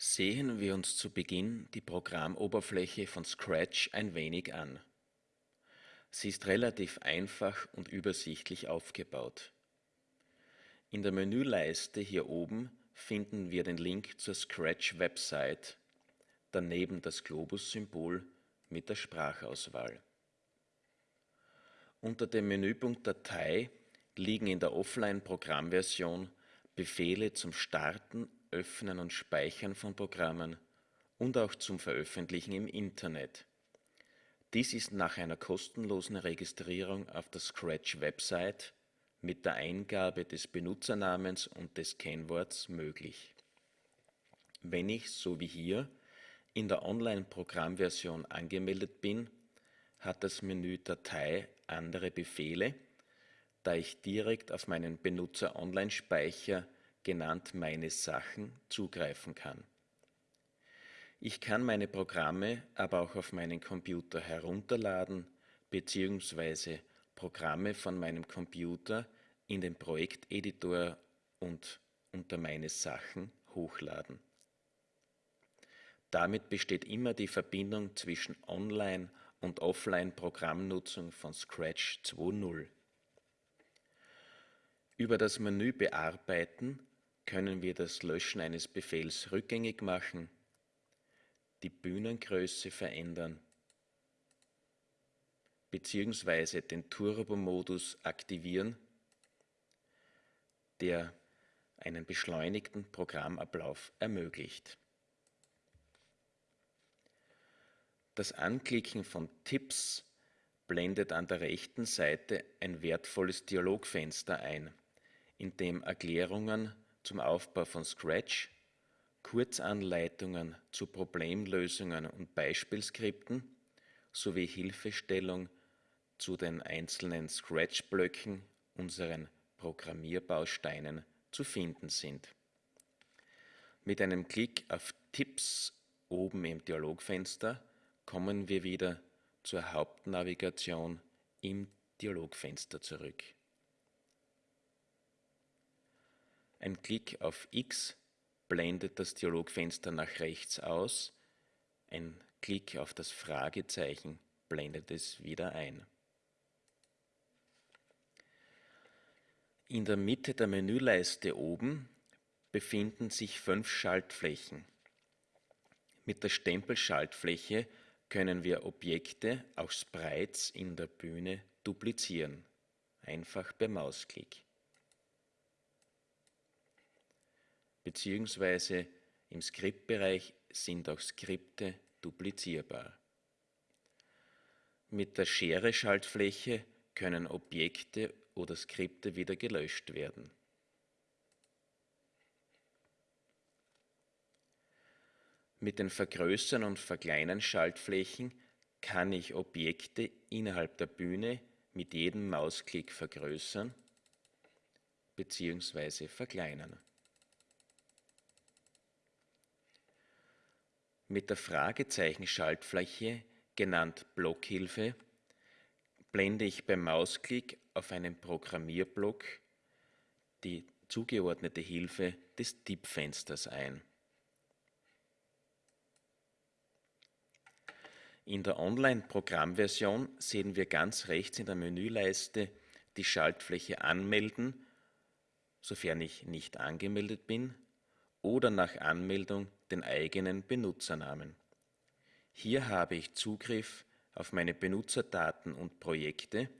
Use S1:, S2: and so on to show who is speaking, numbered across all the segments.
S1: Sehen wir uns zu Beginn die Programmoberfläche von Scratch ein wenig an. Sie ist relativ einfach und übersichtlich aufgebaut. In der Menüleiste hier oben finden wir den Link zur Scratch-Website, daneben das Globus-Symbol mit der Sprachauswahl. Unter dem Menüpunkt Datei liegen in der Offline-Programmversion Befehle zum Starten, Öffnen und Speichern von Programmen und auch zum Veröffentlichen im Internet. Dies ist nach einer kostenlosen Registrierung auf der Scratch-Website mit der Eingabe des Benutzernamens und des Kennworts möglich. Wenn ich, so wie hier, in der Online-Programmversion angemeldet bin, hat das Menü Datei andere Befehle, da ich direkt auf meinen Benutzer-Online-Speicher, genannt Meine Sachen, zugreifen kann. Ich kann meine Programme aber auch auf meinen Computer herunterladen bzw. Programme von meinem Computer in den Projekteditor und unter meine Sachen hochladen. Damit besteht immer die Verbindung zwischen Online- und Offline-Programmnutzung von Scratch 2.0. Über das Menü Bearbeiten können wir das Löschen eines Befehls rückgängig machen, die Bühnengröße verändern bzw. den Turbo-Modus aktivieren, der einen beschleunigten Programmablauf ermöglicht. Das Anklicken von Tipps blendet an der rechten Seite ein wertvolles Dialogfenster ein, in dem Erklärungen zum Aufbau von Scratch, Kurzanleitungen zu Problemlösungen und Beispielskripten sowie Hilfestellung zu den einzelnen Scratch-Blöcken, unseren Programmierbausteinen, zu finden sind. Mit einem Klick auf Tipps oben im Dialogfenster kommen wir wieder zur Hauptnavigation im Dialogfenster zurück. Ein Klick auf X blendet das Dialogfenster nach rechts aus, ein Klick auf das Fragezeichen blendet es wieder ein. In der Mitte der Menüleiste oben befinden sich fünf Schaltflächen. Mit der Stempelschaltfläche können wir Objekte, auch Sprites in der Bühne duplizieren, einfach per Mausklick. Beziehungsweise im Skriptbereich sind auch Skripte duplizierbar. Mit der Schere-Schaltfläche können Objekte oder Skripte wieder gelöscht werden. Mit den Vergrößern und Verkleinern Schaltflächen kann ich Objekte innerhalb der Bühne mit jedem Mausklick vergrößern bzw. verkleinern. Mit der Fragezeichen-Schaltfläche, genannt Blockhilfe, blende ich beim Mausklick auf einen Programmierblock die zugeordnete Hilfe des Tippfensters ein. In der Online-Programmversion sehen wir ganz rechts in der Menüleiste die Schaltfläche Anmelden, sofern ich nicht angemeldet bin, oder nach Anmeldung den eigenen Benutzernamen. Hier habe ich Zugriff auf meine Benutzerdaten und Projekte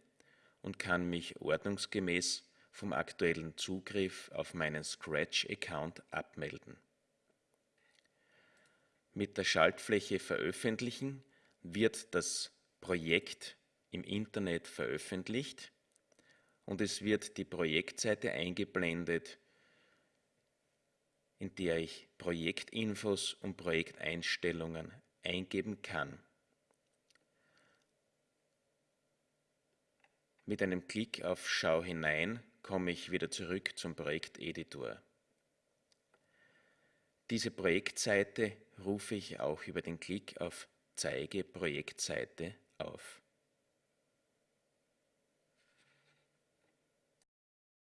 S1: und kann mich ordnungsgemäß vom aktuellen Zugriff auf meinen Scratch-Account abmelden. Mit der Schaltfläche Veröffentlichen wird das Projekt im Internet veröffentlicht und es wird die Projektseite eingeblendet, in der ich Projektinfos und Projekteinstellungen eingeben kann. Mit einem Klick auf Schau hinein komme ich wieder zurück zum Projekteditor. Diese Projektseite rufe ich auch über den Klick auf Zeige Projektseite auf.